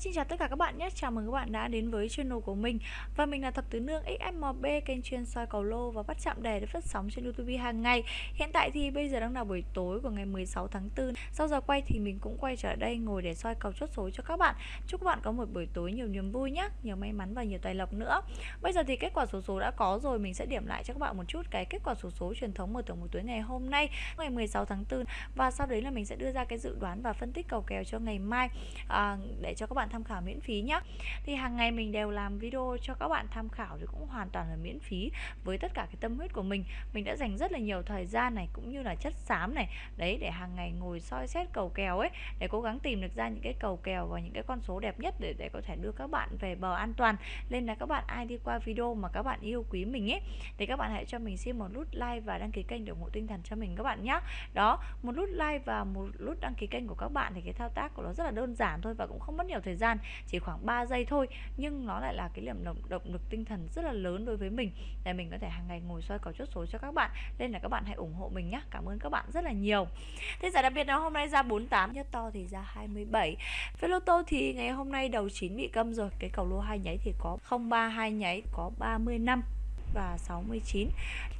xin chào tất cả các bạn nhé. Chào mừng các bạn đã đến với channel của mình. Và mình là Thập Tứ Nương XMB Kênh chuyên soi cầu lô và bắt chạm đề để phát sóng trên Youtube hàng ngày. Hiện tại thì bây giờ đang là buổi tối của ngày 16 tháng 4 Sau giờ quay thì mình cũng quay trở đây ngồi để soi cầu chốt số cho các bạn. Chúc các bạn có một buổi tối nhiều niềm vui nhé Nhiều may mắn và nhiều tài lộc nữa. Bây giờ thì kết quả số số đã có rồi. Mình sẽ điểm lại cho các bạn một chút cái kết quả số số truyền thống mở thưởng buổi tối ngày hôm nay Ngày 16 tháng 4 Và sau đấy là mình sẽ đưa ra cái dự đoán và phân tích cầu kèo cho ngày mai à, Để cho các bạn tham khảo miễn phí nhé thì hàng ngày mình đều làm video cho các bạn tham khảo thì cũng hoàn toàn là miễn phí với tất cả cái tâm huyết của mình. Mình đã dành rất là nhiều thời gian này cũng như là chất xám này, đấy, để hàng ngày ngồi soi xét cầu kèo ấy, để cố gắng tìm được ra những cái cầu kèo và những cái con số đẹp nhất để để có thể đưa các bạn về bờ an toàn. Nên là các bạn ai đi qua video mà các bạn yêu quý mình ấy, thì các bạn hãy cho mình xin một nút like và đăng ký kênh để ủng hộ tinh thần cho mình các bạn nhé đó, một nút like và một nút đăng ký kênh của các bạn thì cái thao tác của nó rất là đơn giản thôi và cũng không mất nhiều thời gian gian chỉ khoảng 3 giây thôi. Nhưng nó lại là cái điểm động, động lực tinh thần rất là lớn đối với mình để mình có thể hàng ngày ngồi soi cầu chốt số cho các bạn. Nên là các bạn hãy ủng hộ mình nhé cảm ơn các bạn rất là nhiều. Thế giải đặc biệt là hôm nay ra 48 nhất to thì ra 27 với lô tô thì ngày hôm nay đầu 9 bị câm rồi. Cái cầu lô hai nháy thì có 032 nháy có 30 năm và 69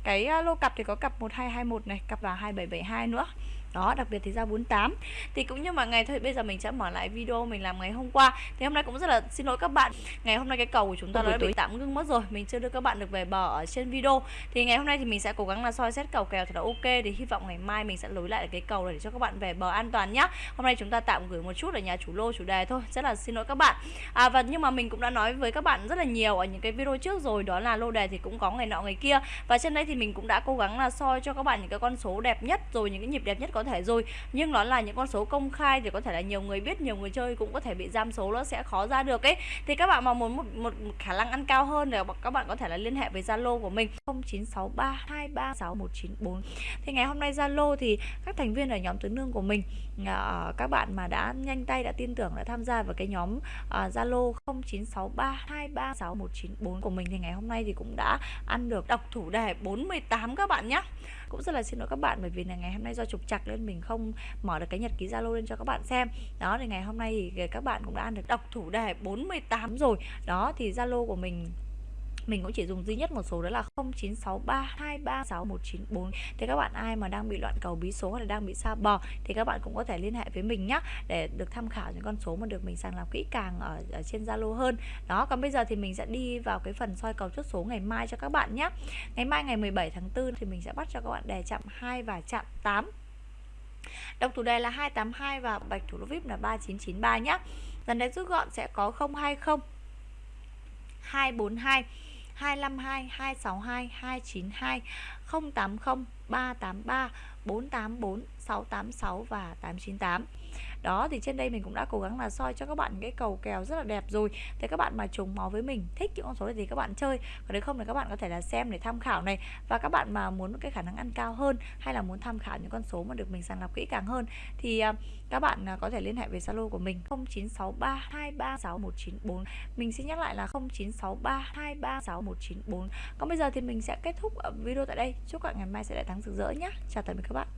cái lô cặp thì có cặp 1221 này cặp là 2772 nữa đó đặc biệt thì ra 48 thì cũng như mọi ngày thôi bây giờ mình sẽ mở lại video mình làm ngày hôm qua. Thì hôm nay cũng rất là xin lỗi các bạn. Ngày hôm nay cái cầu của chúng ta đã bị tạm ngưng mất rồi mình chưa đưa các bạn được về bờ ở trên video. Thì ngày hôm nay thì mình sẽ cố gắng là soi xét cầu kèo thật là ok. Thì hy vọng ngày mai mình sẽ lối lại cái cầu này để cho các bạn về bờ an toàn nhá. Hôm nay chúng ta tạm gửi một chút ở nhà chủ lô chủ đề thôi. Rất là xin lỗi các bạn. À và nhưng mà mình cũng đã nói với các bạn rất là nhiều ở những cái video trước rồi đó là lô đề thì cũng có ngày nọ ngày kia. Và trên đây thì mình cũng đã cố gắng là soi cho các bạn những cái con số đẹp nhất rồi những cái nhịp đẹp nhất có có thể rồi. Nhưng nó là những con số công khai thì có thể là nhiều người biết nhiều người chơi cũng có thể bị giam số nó sẽ khó ra được ấy. Thì các bạn mà muốn một, một, một khả năng ăn cao hơn thì các bạn có thể là liên hệ với Zalo của mình. 0963236194 thì ngày hôm nay Zalo thì các thành viên ở nhóm tướng nương của mình à, các bạn mà đã nhanh tay đã tin tưởng đã tham gia vào cái nhóm à, Zalo à, 0963236194 của mình thì ngày hôm nay thì cũng đã ăn được đọc thủ đề 48 các bạn nhé cũng rất là xin lỗi các bạn bởi vì là ngày hôm nay do trục chặt nên mình không mở được cái nhật ký Zalo lên cho các bạn xem. Đó thì ngày hôm nay thì các bạn cũng đã ăn được đọc thủ đề 48 rồi. Đó thì Zalo của mình mình cũng chỉ dùng duy nhất một số đó là 0963236194 thì các bạn ai mà đang bị loạn cầu bí số hay là đang bị xa bò thì các bạn cũng có thể liên hệ với mình nhé để được tham khảo những con số mà được mình sàng lọc kỹ càng ở, ở trên Zalo hơn. Đó còn bây giờ thì mình sẽ đi vào cái phần soi cầu chốt số ngày mai cho các bạn nhé ngày mai ngày 17 tháng 4 thì mình sẽ bắt cho các bạn đề chạm 2 và chạm 8 Độc thủ đề là 282 và bạch thủ lô VIP là 3993 nhé. Dần đến rút gọn sẽ có 020 242 252 262 292 080 383 484 686 và 898 đó, thì trên đây mình cũng đã cố gắng là soi cho các bạn cái cầu kèo rất là đẹp rồi. Thì các bạn mà trùng máu với mình, thích những con số này thì các bạn chơi. Còn nếu không thì các bạn có thể là xem để tham khảo này. Và các bạn mà muốn cái khả năng ăn cao hơn hay là muốn tham khảo những con số mà được mình sàng lọc kỹ càng hơn thì à, các bạn à, có thể liên hệ về Zalo của mình 0963236194 mình xin nhắc lại là 0963236194 còn bây giờ thì mình sẽ kết thúc à, video tại đây. Chúc các bạn ngày mai sẽ đại thắng sáng rực rỡ nhé chào tạm biệt các bạn.